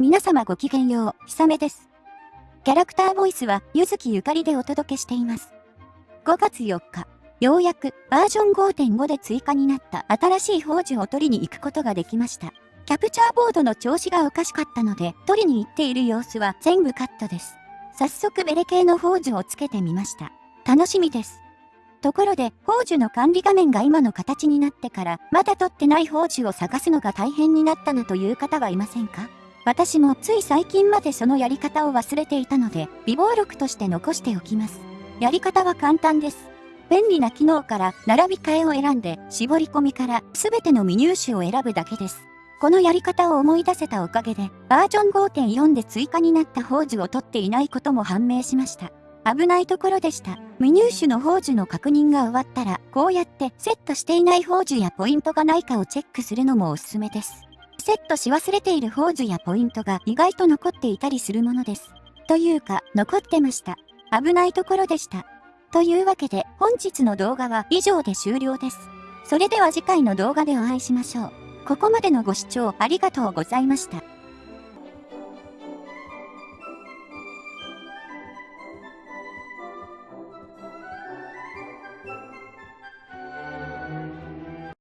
皆様ごきげんよう、ひさめです。キャラクターボイスは、ゆずきゆかりでお届けしています。5月4日、ようやくバージョン5.5で追加になった新しい宝珠を取りに行くことができました。キャプチャーボードの調子がおかしかったので、取りに行っている様子は全部カットです。早速ベレ系の宝珠をつけてみました。楽しみです。ところで、宝珠の管理画面が今の形になってから、まだ取ってない宝珠を探すのが大変になったなという方はいませんか？私もつい最近までそのやり方を忘れていたので、微暴録として残しておきます。やり方は簡単です。便利な機能から並び替えを選んで、絞り込みから全ての未入手を選ぶだけです。このやり方を思い出せたおかげで、バージョン5.4で追加になった宝珠を取っていないことも判明しました。危ないところでした。未入手の宝珠の確認が終わったら、こうやってセットしていない宝珠やポイントがないかをチェックするのもおすすめです。セットし忘れているポーズやポイントが意外と残っていたりするものです。というか、残ってました。危ないところでした。というわけで、本日の動画は以上で終了です。それでは次回の動画でお会いしましょう。ここまでのご視聴ありがとうございました。